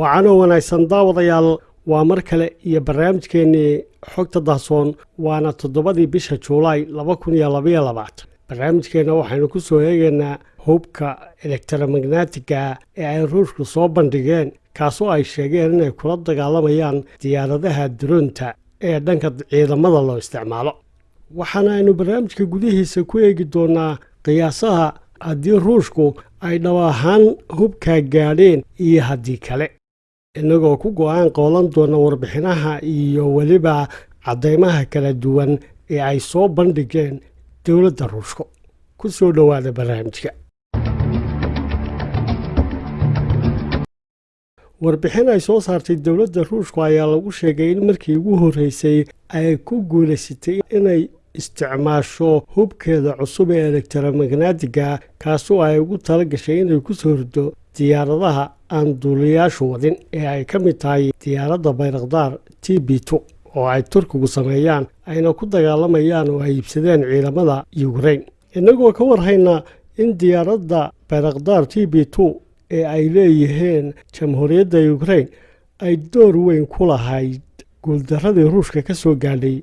wacanoo wanaagsan daawadayaal waa mar kale iyo barnaamijkeennii xogta dahsoon waana toddobadii bisha juulaay laba kun iyo labaiyo labaatan barnaamijkeenna waxaynu ku soo eegaynaa hubka elektromagnatiga ee ay ruushku soo bandhigeen kaasoo ay sheegeen inay kula dagaalamayaan diyaaradaha duroonta ee dhanka ciidamada loo isticmaalo. Waxaana aynu barnaamijka gudihiisa ku eegi doonaa qiyaasaha haddii ruushku ay dhab ahaan hubkaa gaadheen iyo haddii kale innagoo ku go'aan qoolan doona warbixinaha iyo weliba caddaymaha kala duwan ee ay soo bandhigeen dowladda ruushku ku soo dhowaada barnaamijka. Warbixin ay soo saartay dowladda ruushku ayaa lagu sheegay in markii ugu horreysay ay ku guulaysatay inay isticmaasho hubkeeda cusub ee elektromagnatiga kaasoo ay ugu tala gashay inay ku soo rido diyaaradaha aan duuliyaashu wadin ee ay ka mid tahay diyaaradda bayrakdaar t b two oo ay turkigu sameeyaan ayna ku dagaalamayaan oo ay iibsadeen ciidamada yukrain innagoo ka warhayna in diyaaradda bayrakdaar t b two ee ay leeyihiin jamhuuriyadda yukrain ay door weyn ku lahayd guuldaradii ruushka ka soo gaadhay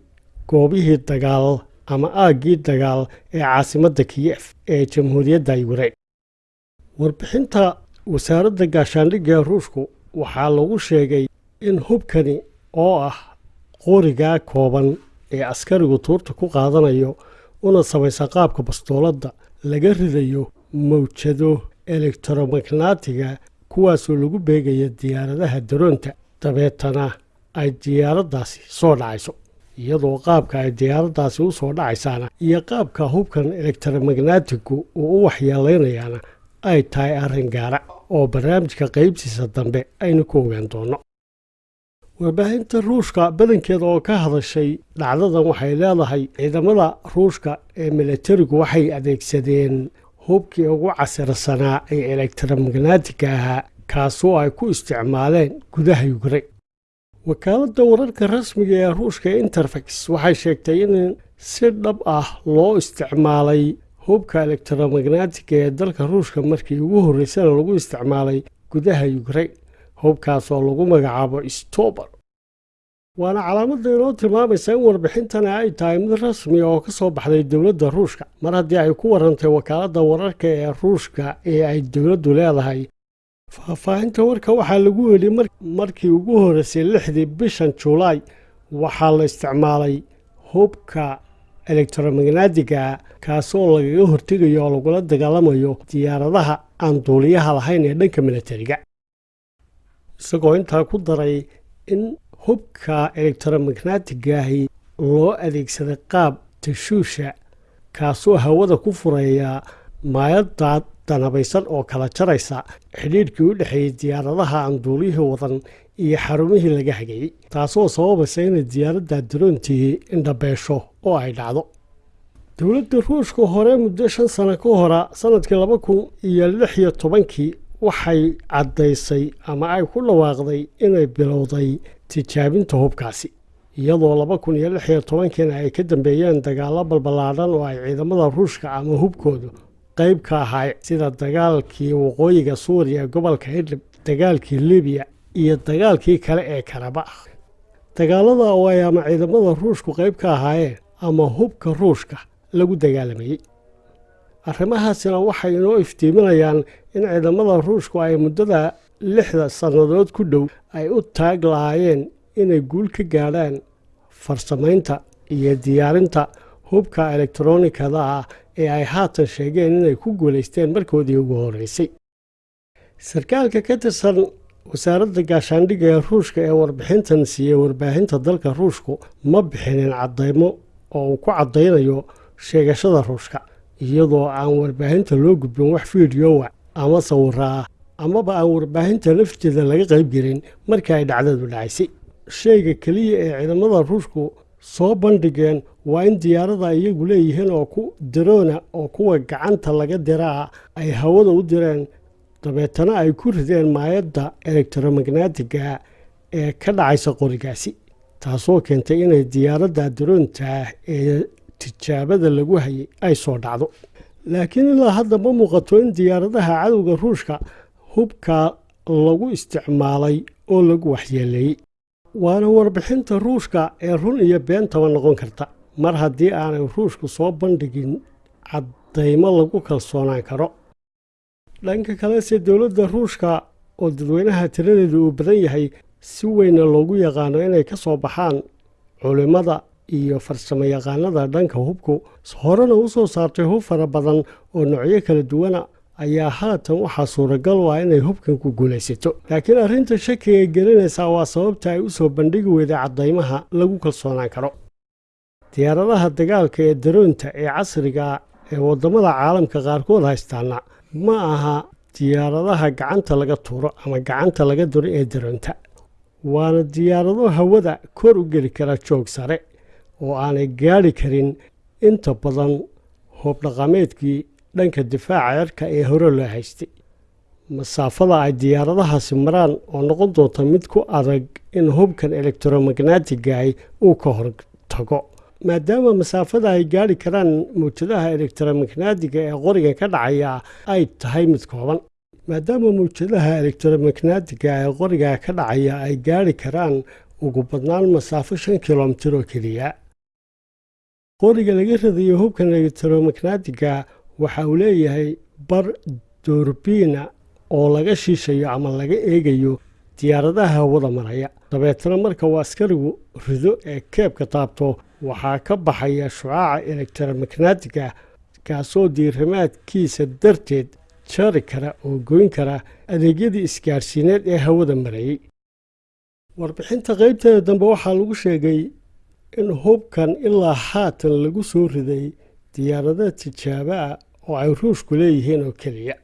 goobihii dagaal ama aaggii dagaal ee caasimadda kiyef ee jamhuuriyadda yukrain wasaaradda gaashaandhigga ruushku waxaa lagu sheegay in hubkani oo ah qorigaa kooban ee askarigu tuurta ku qaadanayo una samaysa qaabka bastooladda laga ridayo mawjado elektromagnatiga kuwaasoo lagu beegaya diyaaradaha daroonta. Dabeetana ay diyaaraddaasi soo dhacayso iyadoo qaabka ay diyaaraddaasi u soo dhacaysaana iyo qaabka hubkan elektromagnatigu uu u waxyeelaynayaana ay tahay arrin gaara oo barnaamijka qaybtiisa dambe aynu ku ogaan doonno. Warbaahinta ruushka badankeeda oo ka hadashay dhacdadan waxay leedahay ciidamada ruushka ee milatarigu waxay adeegsadeen hubkii ugu casirsanaa ee elektromagnatiga ahaa kaasoo ay ku isticmaaleen gudaha yukrain wakaaladda wararka rasmiga ee ruushka ee interfax waxay sheegtay in si dhab ah loo isticmaalay hubka elektromagnatiga ee dalka ruushka markii ugu horreysana lagu isticmaalay gudaha yukrain hubkaasoo lagu magacaabo stober waana calaamadda inoo tilmaamaysa in warbixintani ay tahay mid rasmiya oo ka soo baxday dowladda ruushka. Mar haddii ay ku warantay wakaaladda wararka ee ruushka ee ay dowladdu leedahay faahfaahinta warka waxaa lagu yidhi markii ugu horreysay lixdii bishan juulaay waxaa la isticmaalay hubka elektromagnatiga kaasoo lagaga hortegayo oo lagula dagaalamayo diyaaradaha aan duuliyaha lahayn ee dhanka milatariga. Isagoo intaa ku daray in hubka elektromagnatigahi loo adeegsaday qaab tashuusha kaasoo hawada ku fureeya maayadaad danabaysan oo kala jaraysa xidhiidhkii u dhexeeyey diyaaradaha aan duuliyihii wadan iyo xarumihii laga hagayey taasoo sababaysa inay diyaaradda daroontii indhabeesho oo ay dhacdo. Dowladda ruushka hore muddo shan sano ka hora sannadkii laba kun iyo lix iyo tobankii waxay caddaysay ama ay ku dhawaaqday inay bilowday tijaabinta hubkaasi iyadoo laba kun iyo lix iyo tobankiina ay ka dambeeyeen dagaallo balballaadhan oo ay ciidamada ruushka ama hubkoodu qayb ka ahay sida dagaalkii waqooyiga suuriya gobolka idlib dagaalkii libiya iyo dagaalkii kale ee karabakh dagaalada oo ay ama ciidamada ruushku qayb ka ahaayeen ama hubka ruushka lagu dagaalamayey arrimahaasina waxay inoo iftiiminayaan in ciidamada ruushku ay muddada lixda sannadood ku dhow ay u taag lahaayeen inay guul ka gaadhaan farsamaynta iyo diyaarinta hubka elektronikada ah ee ay haatan sheegeen inay ku guulaysteen markoodii ugu horreysay. Sarkaalka ka tirsan wasaaradda gaashaandhigga ee ruushka ee warbixintan siiyey warbaahinta dalka ruushku ma bixinin caddaymo oo uu ku caddaynayo sheegashada ruushka iyadoo aan warbaahinta loo gudbin wax fiidiyowa ama sawira ah amaba aan warbaahinta lafteeda laga qayb gelin markii ay dhacdadu dhacaysay. Sheyga keliya ee ciidamada ruushku soo bandhigeen waa in diyaarada iyagu leeyihiin oo ku daroona oo kuwa gacanta laga diraa ay hawada u direen. Dabeetana ay ku rideen maayadda elektromagnatiga ee ka dhacaysa qorigaasi taasoo keentay inay diyaaradda daroonta ee tijaabada lagu hayay ay soo dhacdo. Laakiin ilaa hadda ma muuqato in diyaaradaha cadowga ruushka hubka lagu isticmaalay oo lagu waxyeeleeyey waana warbixinta ruushka ee run iyo beentaba noqon karta. Mar haddii aanay ruushku soo bandhigin caddaymo lagu kalsoonaan karo. Dhanka kalese dowladda ruushka oo dadweynaha tiradeedu uu badan yahay si weyna loogu yaqaano inay ka soo baxaan culimmada iyo farsamo yaqaanada dhanka hubku horena u soo saartay hub fara badan oo noocyo kala duwana ayaa haatan waxaa suuragal u ah inay hubkan ku guulaysato. Laakiin arrinta shakiga gelinaysaa waa sababta ay u soo bandhigi weyday caddaymaha lagu kalsoonaan karo. Diyaaradaha dagaalka ee daroonta ee casriga ee waddamada caalamka qaarkood haystaana ma aha diyaaradaha gacanta laga tuuro ama gacanta laga duro ee daroonta. Waana diyaarado hawada kor u geli kara joog sare oo aanay gaadhi karin. Inta badan hobdhaqameedkii dhanka difaaca cirka ee hore loo haystay. Masaafada ay diyaaradahaasi maraan oo noqon doonta mid ku adag in hubkan elektromagnaatigahi uu ka hortago maadaama masaafada ay gaadhi karaan mawjadaha elektromagnaatiga ee qorigan ka dhacaya ay tahay mid kooban. Maadaama mawjadaha elektromagnaatiga ee qoriga ka dhacaya ay gaadhi karaan ugu badnaan masaafo shan kilomitir oo keliya. Qoriga laga radayo hubkan elektromagnaatiga waxa uu leeyahay bar doorbiina oo laga shiishayo ama laga eegayo diyaaradaha hawada maraya. Dabeetana marka uu askarigu rido ee keebka taabto waxaa ka baxaya shucaaca elektromagnaatiga kaasoo diirimaadkiisa darteed jari kara oo goyn kara adeegyadii isgaadhsiineed ee hawada marayey warbixinta qaybteeda dambe waxaa lagu sheegay in hubkan ilaa haatan lagu soo riday diyaarada tijaabo ah oo ay ruushku leeyihiin oo keliya